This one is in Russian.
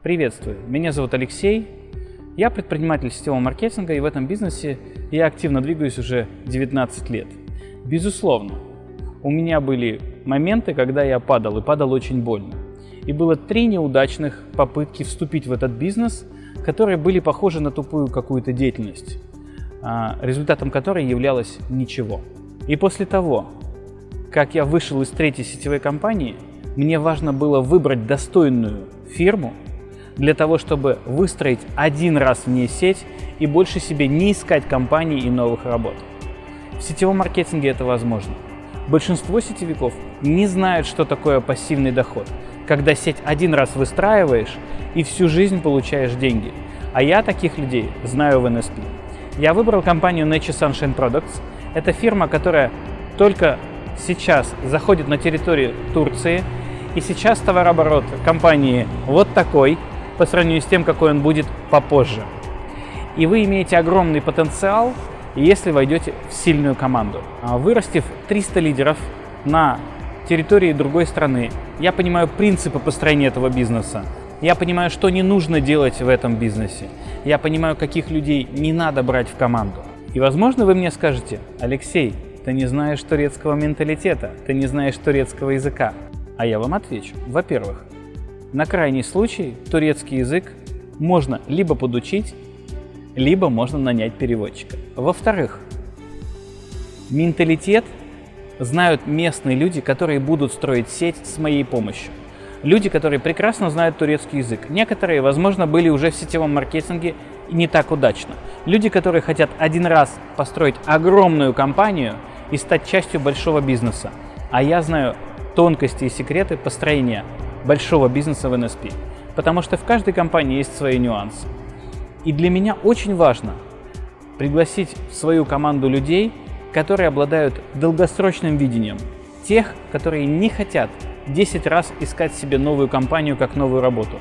Приветствую, меня зовут Алексей, я предприниматель сетевого маркетинга и в этом бизнесе я активно двигаюсь уже 19 лет. Безусловно, у меня были моменты, когда я падал и падал очень больно. И было три неудачных попытки вступить в этот бизнес, которые были похожи на тупую какую-то деятельность, а, результатом которой являлось ничего. И после того, как я вышел из третьей сетевой компании, мне важно было выбрать достойную фирму, для того, чтобы выстроить один раз в ней сеть и больше себе не искать компаний и новых работ. В сетевом маркетинге это возможно. Большинство сетевиков не знают, что такое пассивный доход, когда сеть один раз выстраиваешь и всю жизнь получаешь деньги. А я таких людей знаю в NSP. Я выбрал компанию Nature Sunshine Products. Это фирма, которая только сейчас заходит на территорию Турции. И сейчас товарооборот компании вот такой – по сравнению с тем, какой он будет попозже. И вы имеете огромный потенциал, если войдете в сильную команду. А вырастив 300 лидеров на территории другой страны, я понимаю принципы построения этого бизнеса. Я понимаю, что не нужно делать в этом бизнесе. Я понимаю, каких людей не надо брать в команду. И, возможно, вы мне скажете, Алексей, ты не знаешь турецкого менталитета, ты не знаешь турецкого языка. А я вам отвечу. Во-первых, на крайний случай турецкий язык можно либо подучить, либо можно нанять переводчика. Во-вторых, менталитет знают местные люди, которые будут строить сеть с моей помощью. Люди, которые прекрасно знают турецкий язык. Некоторые, возможно, были уже в сетевом маркетинге не так удачно. Люди, которые хотят один раз построить огромную компанию и стать частью большого бизнеса. А я знаю тонкости и секреты построения большого бизнеса в NSP, потому что в каждой компании есть свои нюансы. И для меня очень важно пригласить в свою команду людей, которые обладают долгосрочным видением, тех, которые не хотят 10 раз искать себе новую компанию как новую работу.